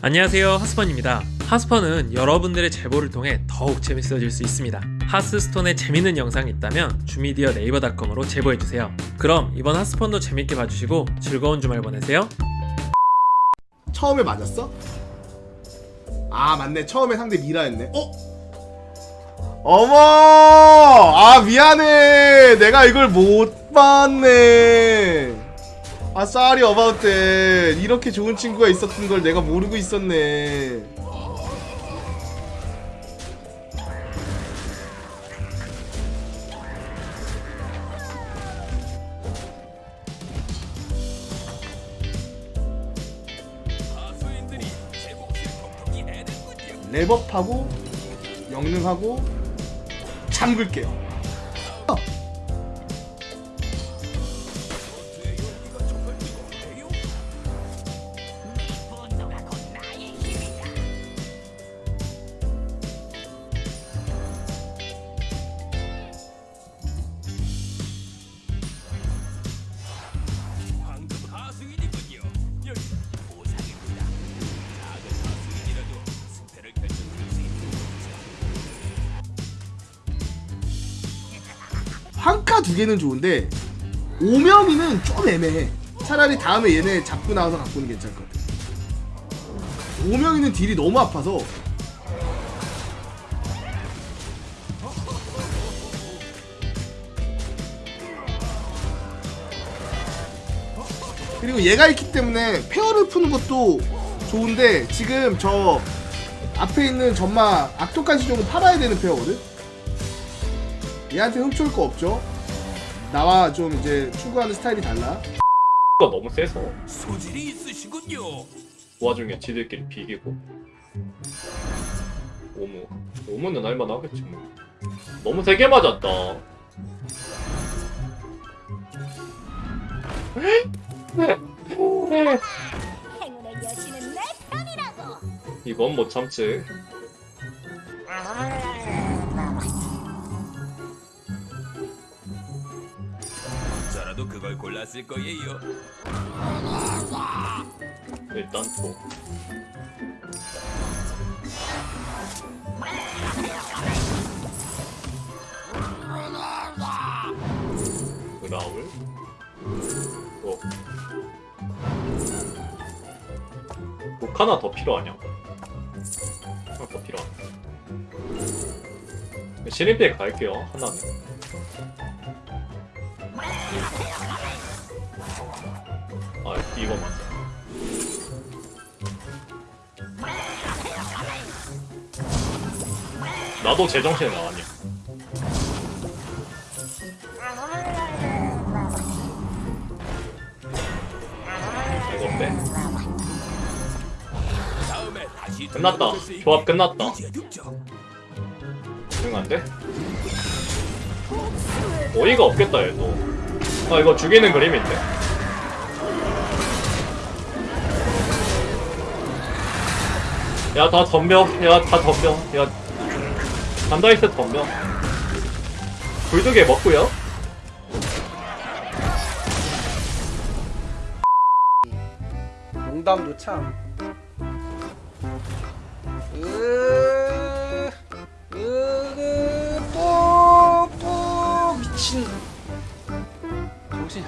안녕하세요 하스펀입니다. 하스펀은 여러분들의 제보를 통해 더욱 재밌어질 수 있습니다. 하스스톤에 재밌는 영상이 있다면 주미디어 네이버닷컴으로 제보해주세요. 그럼 이번 하스펀도 재밌게 봐주시고 즐거운 주말 보내세요. 처음에 맞았어? 아 맞네. 처음에 상대 미라였네. 어? 어머! 아 미안해. 내가 이걸 못 봤네 아 쏘리 어바웃 때 이렇게 좋은 친구가 있었던 걸 내가 모르고 있었네. 랩업하고 영능하고 잠글게요 황카 두 개는 좋은데 오명이는 좀 애매해. 차라리 다음에 얘네 잡고 나와서 갖고 오는 게 괜찮을 것 같아. 오명이는 딜이 너무 아파서. 그리고 얘가 있기 때문에 페어를 푸는 것도 좋은데 지금 저 앞에 있는 전마 악독한 시종은 팔아야 되는 페어거든? 얘한테 훔쳐올 거 없죠 나와 좀 이제 추구하는 스타일이 달라. 가 너무 세서 소질이 있으시군요. 그 와중에 지들끼리 비기고. 오무 오무는 할만 하겠지 뭐. 너무 세게 맞았다. 이건 못 참지 저라도 그걸 골랐을 거예요. 일단 또 그라울 또목 하나 더 필요하냐? 하나 더 필요하네 신입대 갈게요 하나는 아 이거 맞아 나도 제정신에 나왔냐? 다시 끝났다. 조합 끝났다. 응 안돼? 어이가 없겠다 얘도 아 이거 죽이는 그림인데. 야 다 덤벼. 야 다 덤벼. 야. 간다이스 덤벼. 불두개 먹고요? 농담도 참. 으, 정신.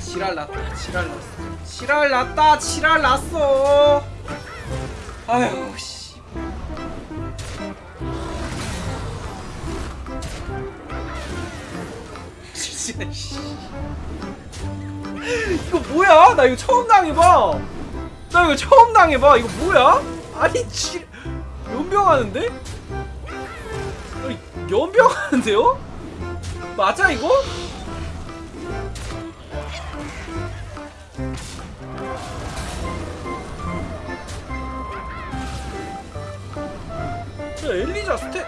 지랄 났다, 지랄 났어. 지랄 났다, 지랄 났어. 아유, 씨. 진짜 씨. 이거 뭐야? 나 이거 처음 당해봐. 나 이거 처음 당해봐. 이거 뭐야? 아니 지 연병하는데? 연병하는데요? 맞아 이거? 야 엘리자 스텝